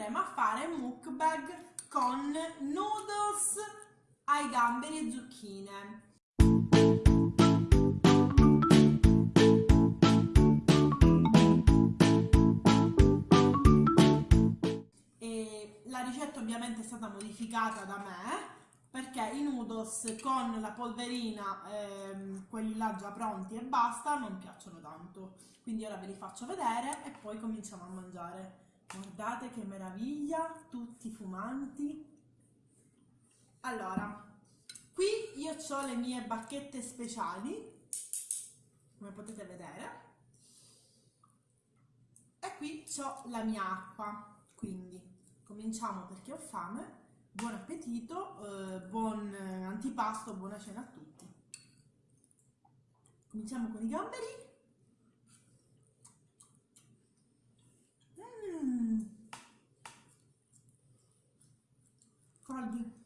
andremo a fare mukbang con noodles ai gamberi e zucchine. E la ricetta ovviamente è stata modificata da me perché i noodles con la polverina, ehm, quelli là già pronti e basta, non piacciono tanto. Quindi ora ve li faccio vedere e poi cominciamo a mangiare. Guardate che meraviglia, tutti fumanti. Allora, qui io ho le mie bacchette speciali, come potete vedere. E qui ho la mia acqua, quindi cominciamo perché ho fame buon appetito, eh, buon antipasto, buona cena a tutti. Cominciamo con i gamberi. Mm. Caldi.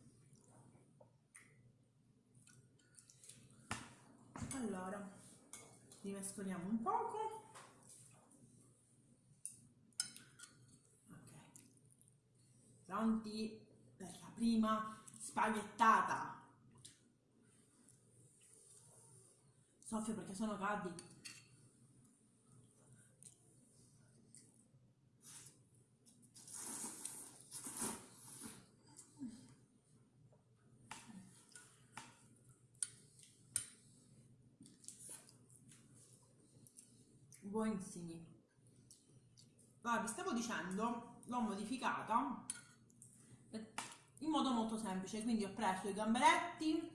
Allora, li mescoliamo un poco. Ok. Pronti? per la prima spaghettata. Soffio perché sono caldi. Buonissimi. Allora, vi stavo dicendo, l'ho modificata in modo molto semplice quindi ho preso i gamberetti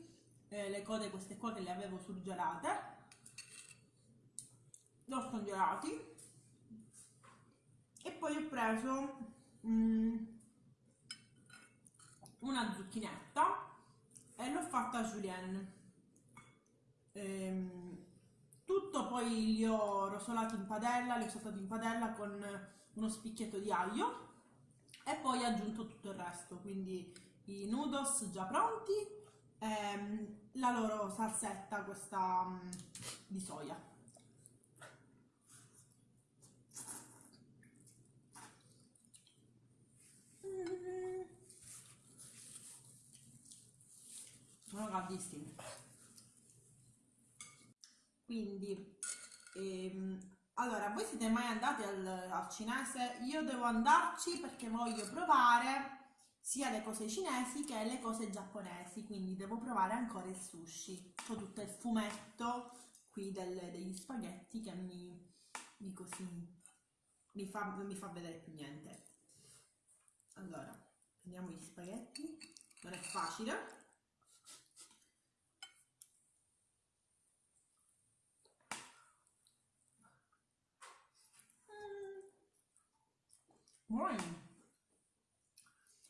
eh, le code queste qua che le avevo surgelate li ho scongelati e poi ho preso mm, una zucchinetta e l'ho fatta julienne ehm, poi li ho rosolati in padella li ho saltati in padella con uno spicchietto di aglio e poi aggiunto tutto il resto, quindi i noodles già pronti, ehm, la loro salsetta, questa um, di soia. Sono caldissimi. Quindi ehm, allora, voi siete mai andati al, al cinese? Io devo andarci perché voglio provare sia le cose cinesi che le cose giapponesi, quindi devo provare ancora il sushi. Ho tutto il fumetto qui del, degli spaghetti che mi, mi così mi fa, non mi fa vedere più niente. Allora, prendiamo gli spaghetti, non è facile. Buoni.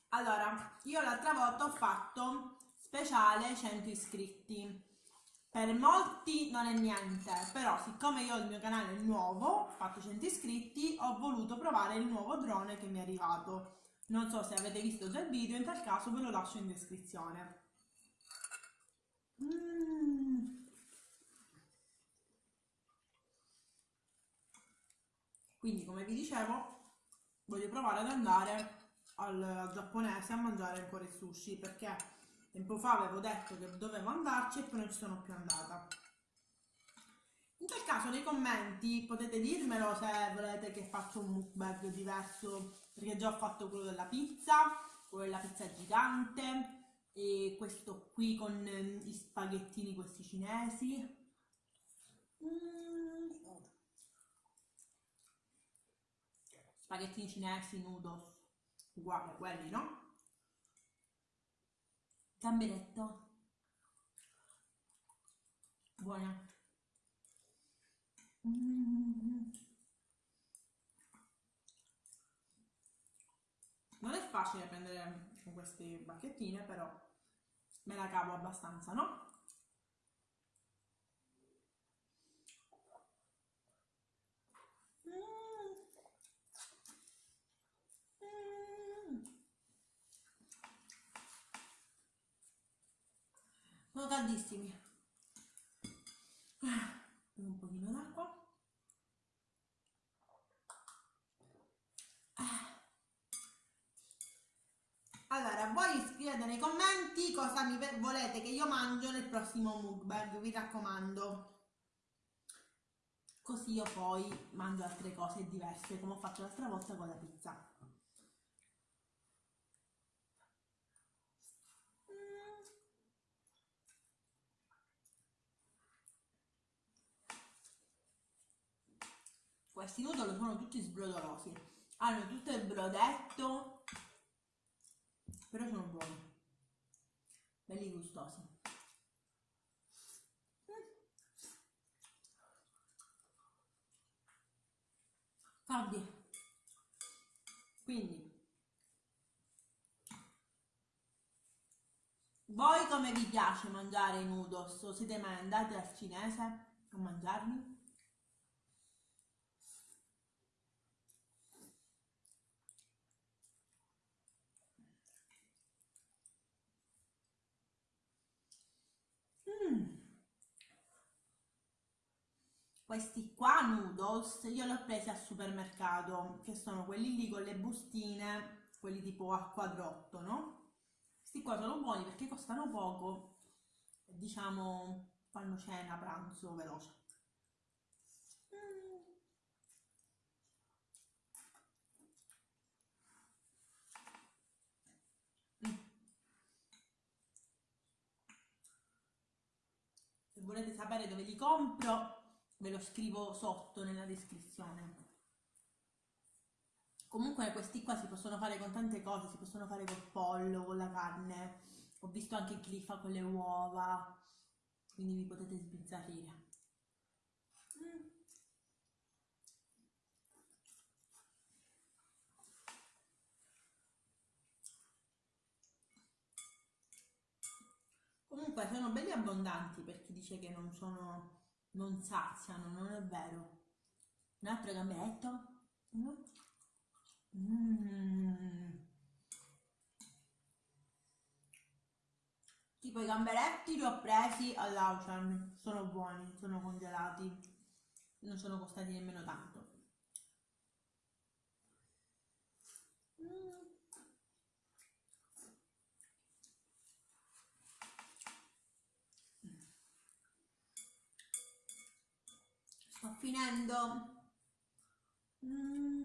Allora, io l'altra volta ho fatto speciale 100 iscritti. Per molti non è niente, però siccome io ho il mio canale nuovo, ho fatto 100 iscritti, ho voluto provare il nuovo drone che mi è arrivato. Non so se avete visto già il video, in tal caso ve lo lascio in descrizione. Mm. Quindi, come vi dicevo, voglio provare ad andare al, giapponese a mangiare ancora il sushi perché tempo fa avevo detto che dovevo andarci e poi non ci sono più andata. In tal caso nei commenti potete dirmelo se volete che faccia un mukbang diverso perché già ho fatto quello della pizza, quello della pizza gigante e questo qui con gli spaghettini questi cinesi. Mm. Spaghettini cinesi, noodles, uguali a quelli, no? Gamberetto. Buona. Non è facile prendere con queste bacchettine, però me la cavo abbastanza, no? Sono caldissimi un pochino d'acqua voi scrivete nei commenti cosa mi volete che io mangio nel prossimo mukbang, vi raccomando. Così io poi mangio altre cose diverse, come ho fatto l'altra volta con la pizza. Questi noodle sono tutti sbrodolosi, hanno tutto il brodetto, però sono buoni, belli gustosi. Caldi. Quindi, voi come vi piace mangiare i noodles? O siete mai andati al cinese a mangiarli? Questi qua noodles io li ho presi al supermercato che sono quelli lì con le bustine quelli tipo a quadrotto no? questi qua sono buoni perché costano poco diciamo fanno cena pranzo veloce mm. se volete sapere dove li compro ve lo scrivo sotto nella descrizione. Comunque questi qua si possono fare con tante cose si possono fare col pollo con la carne. Ho visto anche chi li fa con le uova quindi vi potete sbizzarrire. Mm. comunque sono belli abbondanti per chi dice che non sono non saziano, non è vero. Un altro gambetto. Mm. Tipo i gamberetti li ho presi all'Auchan, sono buoni, sono congelati, non sono costati nemmeno tanto. sto finendo mm.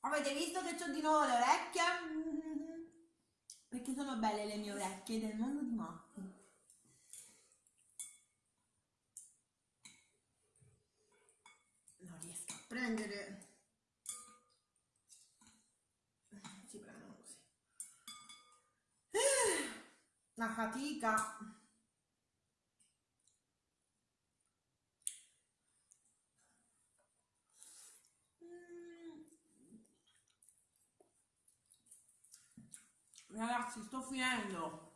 avete visto che ho di nuovo le orecchie? Mm. perché sono belle le mie orecchie del mondo di Matti non riesco a prendere una fatica. Ragazzi sto finendo.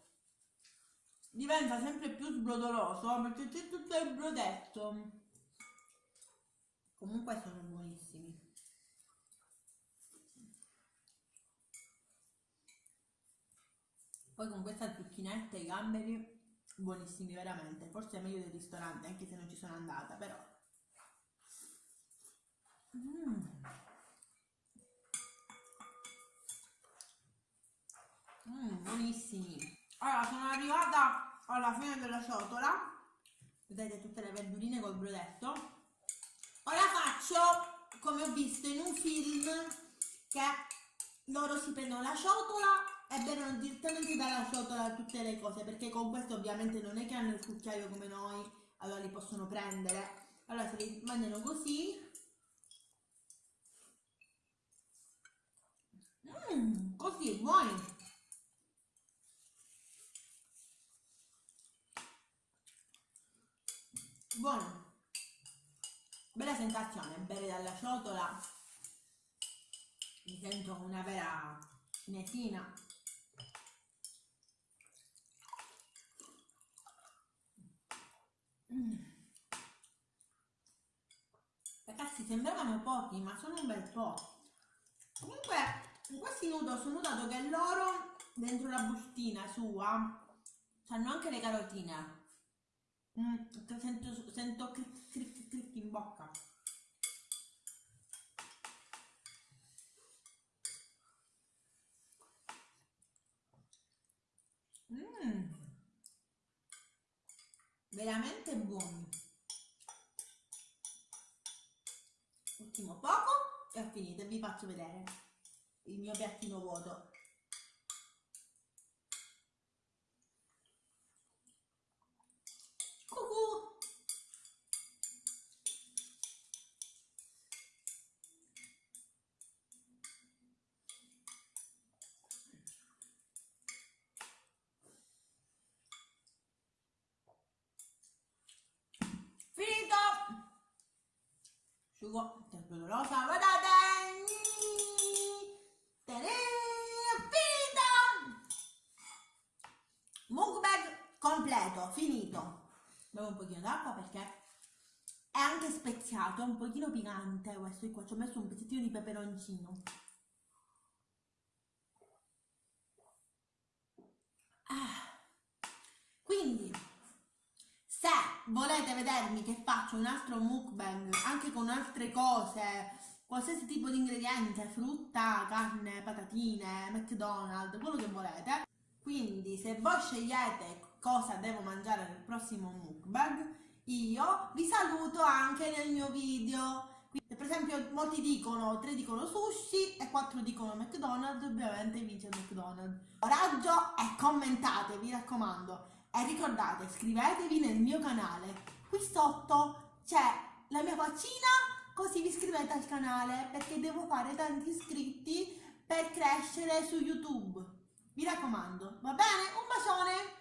Diventa sempre più sbrodoloso perché c'è tutto il brodetto. Comunque sono buonissimi Poi con questa zucchinetta e i gamberi, buonissimi veramente. Forse è meglio del ristorante, anche se non ci sono andata, però. Mm. Mm, buonissimi. Allora, sono arrivata alla fine della ciotola. Vedete tutte le verdurine col brodetto. Ora faccio, come ho visto in un film, che loro si prendono la ciotola e bevono direttamente dalla ciotola tutte le cose perché con questo ovviamente non è che hanno il cucchiaio come noi allora li possono prendere. Allora se li mangiano così. Mm, così buoni buono. Bella sensazione bere dalla ciotola. Mi sento una vera cinesina Ragazzi, sembravano pochi, ma sono un bel po'. Comunque, in questi noodles ho notato che loro, dentro la bustina sua, hanno anche le carotine. Mm, sento, sento cric cric cric in bocca. Mm. Veramente buoni. Ultimo poco e ho finito. Vi faccio vedere il mio piattino vuoto. Cucù! Finito! Asciugo, tempo dolorosa, guardate! Mukbang completo, finito. Bevo un pochino d'acqua perché è anche speziato, è un pochino piccante questo qua. Ci ho messo un pezzettino di peperoncino. Ah. Quindi, se volete vedermi che faccio un altro mukbang anche con altre cose, qualsiasi tipo di ingrediente, frutta, carne, patatine, McDonald's, quello che volete. Quindi se voi scegliete cosa devo mangiare nel prossimo mukbang, io vi saluto anche nel mio video. Quindi, per esempio molti dicono, tre dicono sushi e quattro dicono McDonald's, ovviamente vince McDonald's. Coraggio e commentate, vi raccomando. E ricordate, iscrivetevi nel mio canale. Qui sotto c'è la mia faccina, così vi iscrivete al canale, perché devo fare tanti iscritti per crescere su YouTube. Vi raccomando, va bene? Un bacione!